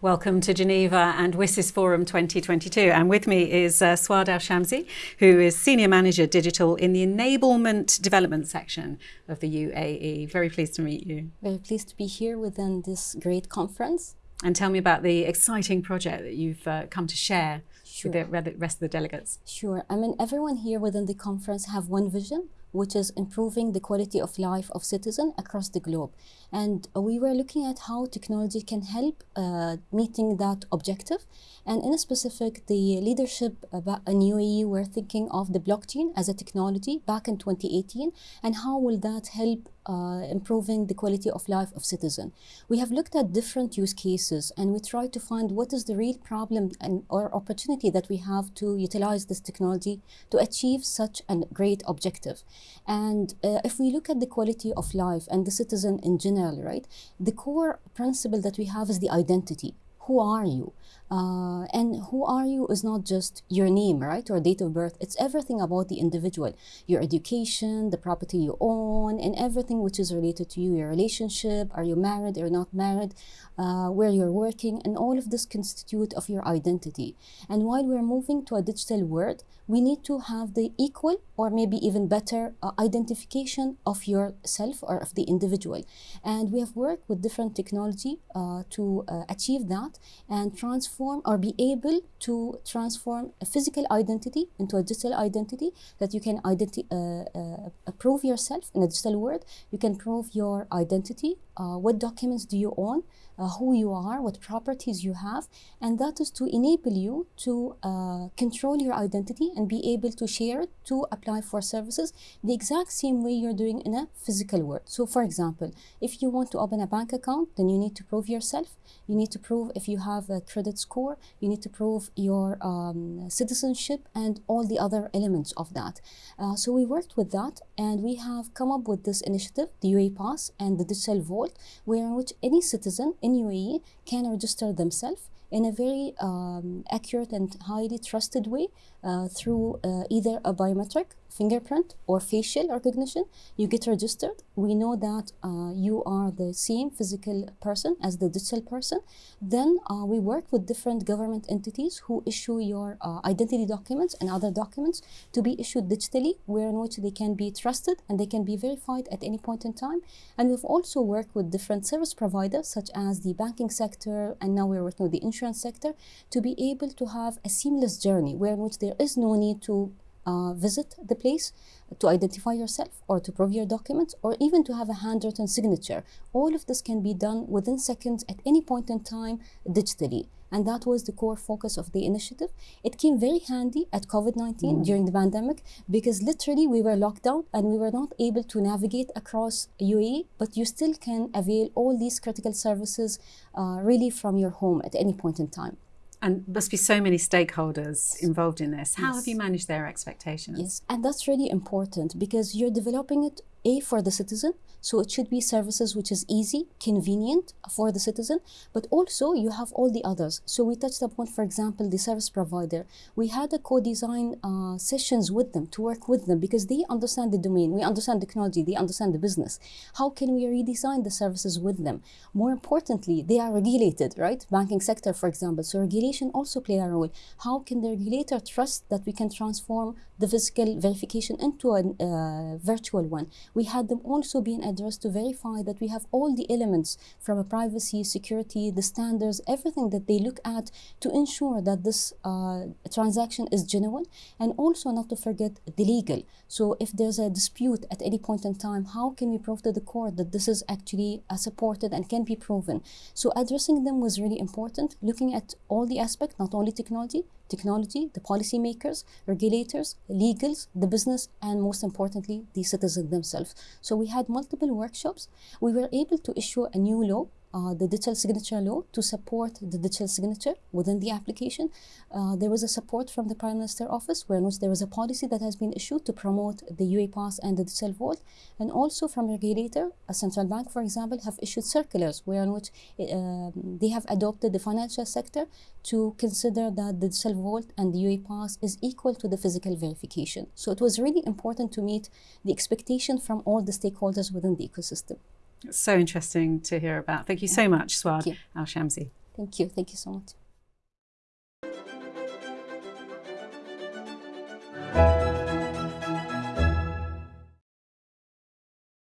Welcome to Geneva and WSIS Forum 2022. And with me is uh, Swad Al Shamsi, who is Senior Manager Digital in the Enablement Development section of the UAE. Very pleased to meet you. Very pleased to be here within this great conference. And tell me about the exciting project that you've uh, come to share sure. with the rest of the delegates. Sure. I mean, everyone here within the conference have one vision, which is improving the quality of life of citizens across the globe. And we were looking at how technology can help uh, meeting that objective. And in a specific, the leadership in UAE were thinking of the blockchain as a technology back in 2018 and how will that help uh, improving the quality of life of citizens. We have looked at different use cases and we try to find what is the real problem and or opportunity that we have to utilize this technology to achieve such a great objective. And uh, if we look at the quality of life and the citizen in general, right, the core principle that we have is the identity who are you? Uh, and who are you is not just your name, right, or date of birth. It's everything about the individual, your education, the property you own, and everything which is related to you, your relationship, are you married or not married, uh, where you're working, and all of this constitute of your identity. And while we're moving to a digital world, we need to have the equal or maybe even better uh, identification of yourself or of the individual. And we have worked with different technology uh, to uh, achieve that and transform or be able to transform a physical identity into a digital identity that you can identi uh, uh, prove yourself in a digital world. You can prove your identity, uh, what documents do you own, uh, who you are, what properties you have, and that is to enable you to uh, control your identity and be able to share it to apply for services the exact same way you're doing in a physical world. So, for example, if you want to open a bank account, then you need to prove yourself. You need to prove if you have a credit score. You need to prove your um, citizenship and all the other elements of that. Uh, so we worked with that, and we have come up with this initiative, the UAE Pass and the Digital Vault, where in which any citizen in UAE can register themselves in a very um, accurate and highly trusted way uh, through uh, either a biometric fingerprint or facial recognition. You get registered. We know that uh, you are the same physical person as the digital person. Then uh, we work with different government entities who issue your uh, identity documents and other documents to be issued digitally where in which they can be trusted and they can be verified at any point in time. And we've also worked with different service providers such as the banking sector and now we're working with the insurance sector to be able to have a seamless journey where which there is no need to uh, visit the place to identify yourself or to prove your documents or even to have a handwritten signature. All of this can be done within seconds at any point in time digitally. And that was the core focus of the initiative. It came very handy at COVID 19 mm. during the pandemic because literally we were locked down and we were not able to navigate across UAE, but you still can avail all these critical services uh, really from your home at any point in time. And must be so many stakeholders involved in this. How yes. have you managed their expectations? Yes, and that's really important because you're developing it a for the citizen so it should be services which is easy convenient for the citizen but also you have all the others. So we touched upon for example the service provider. We had a co-design uh, sessions with them to work with them because they understand the domain. We understand technology. They understand the business. How can we redesign the services with them? More importantly they are regulated right? Banking sector for example. So regulation also play a role. How can the regulator trust that we can transform the physical verification into a uh, virtual one we had them also being addressed to verify that we have all the elements from a privacy, security, the standards, everything that they look at to ensure that this uh, transaction is genuine and also not to forget the legal. So if there's a dispute at any point in time, how can we prove to the court that this is actually uh, supported and can be proven? So addressing them was really important, looking at all the aspects, not only technology, technology, the policymakers, regulators, legals, the business, and most importantly, the citizens themselves. So we had multiple workshops. We were able to issue a new law uh, the digital signature law to support the digital signature within the application. Uh, there was a support from the Prime Minister office where there was a policy that has been issued to promote the UAE Pass and the digital vault and also from regulator, a central bank for example, have issued circulars where in which uh, they have adopted the financial sector to consider that the digital vault and the UAE Pass is equal to the physical verification. So it was really important to meet the expectation from all the stakeholders within the ecosystem. It's so interesting to hear about. Thank you so much, Swad Al Shamsi. Thank you. Thank you so much.